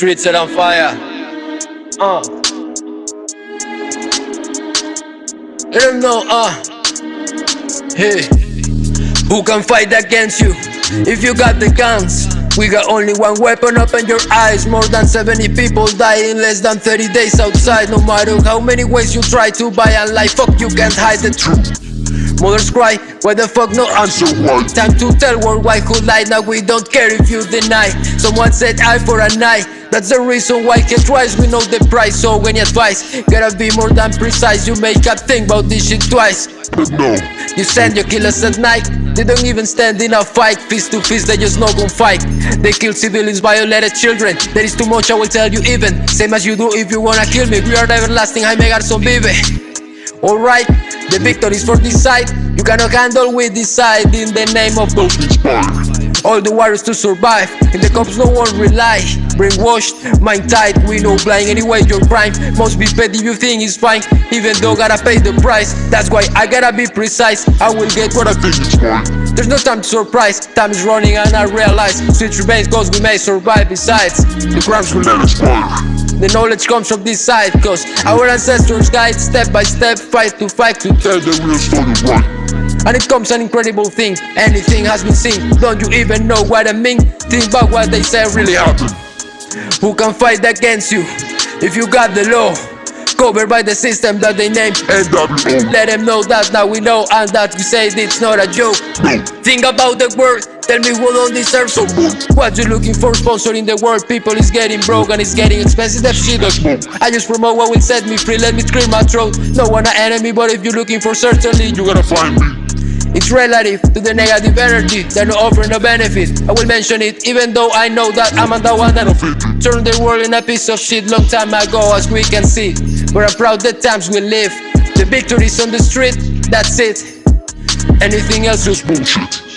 streets set on fire. Uh. Let them know, uh. Hey. Who can fight against you if you got the guns? We got only one weapon, open your eyes More than 70 people die in less than 30 days outside No matter how many ways you try to buy a life Fuck, you can't hide the truth Mothers cry, why the fuck no answer why? Time to tell worldwide who lied, now we don't care if you deny. Someone said eye for an eye that's the reason why get twice we know the price So any advice, gotta be more than precise. You make up think about this shit twice. But no, You send your killers at night. They don't even stand in a fight. Fist to fist, they just no gon' fight. They kill civilians, violated children. There is too much, I will tell you even. Same as you do if you wanna kill me. We are the everlasting, Jaime Garzon vive Alright, the victory's for this side. You cannot handle, we decide In the name of inspire all the warriors to survive. In the cops no one rely. Brainwashed, mind tight, we know blind. Anyway your crime must be paid if you think it's fine. Even though gotta pay the price. That's why I gotta be precise. I will get what I think fine. There's no time to surprise. Time is running and I realize. Switch remains cause we may survive Besides, the crimes will Let expire the knowledge comes from this side Cause our ancestors guide step by step Fight to fight to Tell the real story right? And it comes an incredible thing. Anything has been seen. Don't you even know what I mean? Think about what they say really happened. Who can fight against you? If you got the law? Covered by the system that they name NWO Let them know that now we know And that we say it's not a joke. No, Think about the word Tell me who don't deserve some more. What you looking for? Sponsoring the world. People is getting broke and it's getting expensive. That shit that's more I just promote what will set me free. Let me scream my throat. No one an enemy But if you're looking for certainly You gotta find me. It's relative to the negative energy. They're not offering no benefit I will mention it even though I know that I'm the one that Turned the world in a piece of shit long time ago as we can see. But I'm proud the times we live. The victory's on the street, that's it. Anything else is bullshit